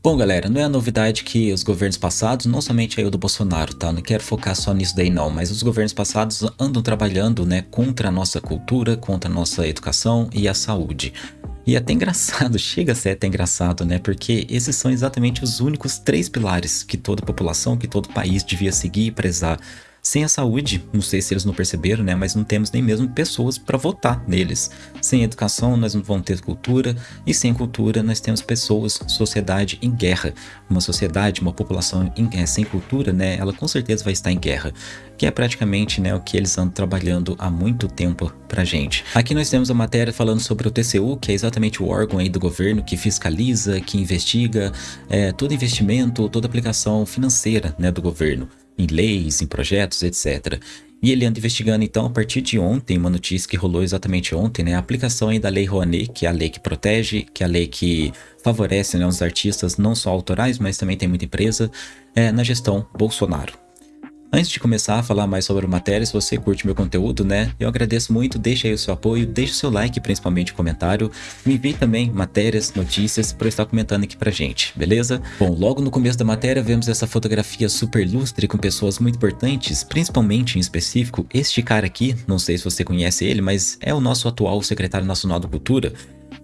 Bom galera, não é novidade que os governos passados, não somente aí o do Bolsonaro, tá? Não quero focar só nisso daí não, mas os governos passados andam trabalhando, né, contra a nossa cultura, contra a nossa educação e a saúde. E é até engraçado, chega a ser até engraçado, né? Porque esses são exatamente os únicos três pilares que toda população, que todo país devia seguir e prezar sem a saúde, não sei se eles não perceberam, né, mas não temos nem mesmo pessoas para votar neles. Sem educação, nós não vamos ter cultura, e sem cultura, nós temos pessoas, sociedade em guerra. Uma sociedade, uma população em, é, sem cultura, né, ela com certeza vai estar em guerra, que é praticamente né, o que eles andam trabalhando há muito tempo pra gente. Aqui nós temos a matéria falando sobre o TCU, que é exatamente o órgão aí do governo que fiscaliza, que investiga é, todo investimento, toda aplicação financeira né, do governo em leis, em projetos, etc. E ele anda investigando então a partir de ontem, uma notícia que rolou exatamente ontem, né, a aplicação aí da Lei Rouanet, que é a lei que protege, que é a lei que favorece né, os artistas não só autorais, mas também tem muita empresa, é, na gestão Bolsonaro. Antes de começar a falar mais sobre a matéria, se você curte meu conteúdo, né, eu agradeço muito, deixa aí o seu apoio, deixa o seu like, principalmente comentário, me envie também matérias, notícias para estar comentando aqui pra gente, beleza? Bom, logo no começo da matéria vemos essa fotografia super lustre com pessoas muito importantes, principalmente em específico este cara aqui, não sei se você conhece ele, mas é o nosso atual secretário nacional da cultura,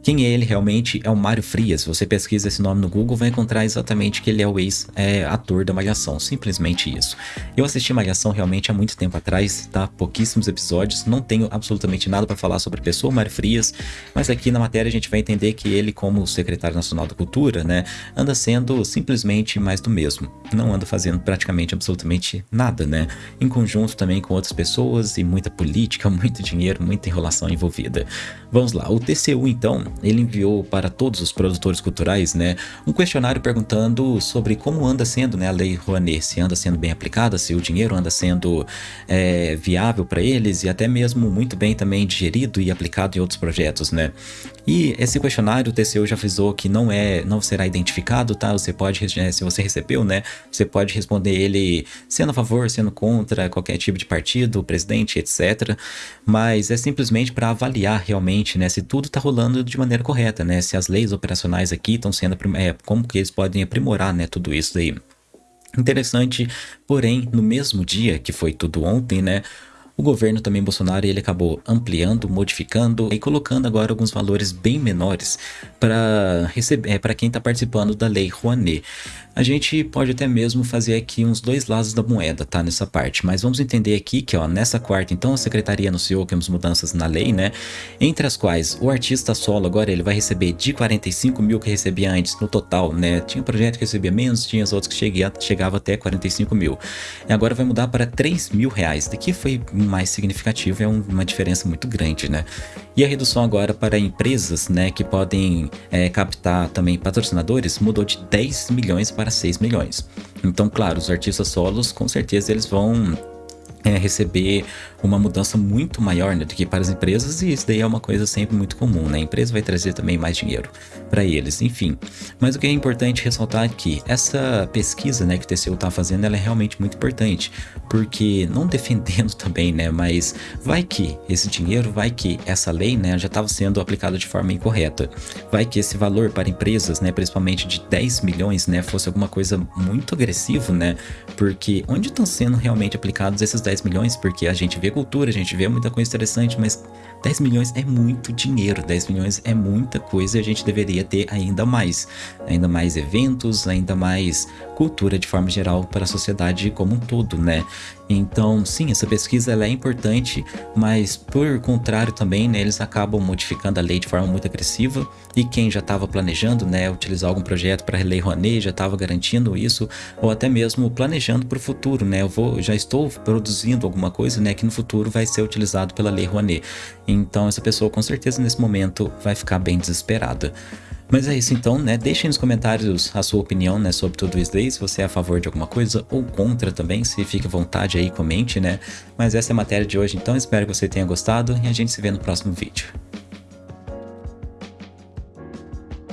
quem é ele realmente é o Mário Frias. Se você pesquisa esse nome no Google, vai encontrar exatamente que ele é o ex-ator é, da Malhação. Simplesmente isso. Eu assisti Malhação realmente há muito tempo atrás, tá? Pouquíssimos episódios. Não tenho absolutamente nada para falar sobre a pessoa Mário Frias, mas aqui na matéria a gente vai entender que ele, como secretário nacional da Cultura, né, anda sendo simplesmente mais do mesmo. Não anda fazendo praticamente absolutamente nada, né? Em conjunto também com outras pessoas e muita política, muito dinheiro, muita enrolação envolvida. Vamos lá. O TCU, então, ele enviou para todos os produtores culturais, né, um questionário perguntando sobre como anda sendo, né, a lei Rouanet, se anda sendo bem aplicada, se o dinheiro anda sendo é, viável para eles e até mesmo muito bem também digerido e aplicado em outros projetos, né. E esse questionário o TCU já avisou que não é, não será identificado, tá? Você pode, é, se você recebeu, né, você pode responder ele sendo a favor, sendo contra qualquer tipo de partido, presidente, etc. Mas é simplesmente para avaliar realmente, né, se tudo está rolando de maneira correta, né? Se as leis operacionais aqui estão sendo, é, como que eles podem aprimorar, né, tudo isso daí. Interessante, porém, no mesmo dia que foi tudo ontem, né, o governo também Bolsonaro ele acabou ampliando, modificando e colocando agora alguns valores bem menores para receber é, para quem está participando da lei Rouanet. A gente pode até mesmo fazer aqui uns dois lados da moeda, tá? Nessa parte, mas vamos entender aqui que, ó, nessa quarta, então, a secretaria anunciou que temos mudanças na lei, né? Entre as quais o artista solo agora ele vai receber de 45 mil que recebia antes no total, né? Tinha projeto que recebia menos, tinha os outros que cheguia, chegava até 45 mil. E agora vai mudar para 3 mil reais. Daqui foi mais significativo, é uma diferença muito grande, né? E a redução agora para empresas, né, que podem é, captar também patrocinadores, mudou de 10 milhões para 6 milhões. Então, claro, os artistas solos, com certeza eles vão é, receber uma mudança muito maior né, do que para as empresas e isso daí é uma coisa sempre muito comum, né? A empresa vai trazer também mais dinheiro para eles, enfim. Mas o que é importante ressaltar aqui, é essa pesquisa né, que o TCU está fazendo, ela é realmente muito importante, porque não defendendo também, né, mas vai que esse dinheiro, vai que essa lei, né, já estava sendo aplicada de forma incorreta, vai que esse valor para empresas, né, principalmente de 10 milhões, né, fosse alguma coisa muito agressivo, né, porque onde estão sendo realmente aplicados esses 10 milhões? Porque a gente vê cultura, a gente vê muita coisa interessante, mas 10 milhões é muito dinheiro, 10 milhões é muita coisa e a gente deveria ter ainda mais. Ainda mais eventos, ainda mais cultura de forma geral para a sociedade como um todo, né? Então, sim, essa pesquisa ela é importante, mas por contrário também, né, eles acabam modificando a lei de forma muito agressiva e quem já estava planejando, né, utilizar algum projeto para a Lei Rouanet já estava garantindo isso ou até mesmo planejando para o futuro, né? Eu vou, já estou produzindo alguma coisa, né, que no futuro vai ser utilizado pela Lei Rouanet. Então, essa pessoa com certeza nesse momento vai ficar bem desesperada. Mas é isso então, né? Deixem nos comentários a sua opinião, né, sobre tudo isso daí, se você é a favor de alguma coisa ou contra também, se fique à vontade aí, comente, né? Mas essa é a matéria de hoje, então espero que você tenha gostado e a gente se vê no próximo vídeo.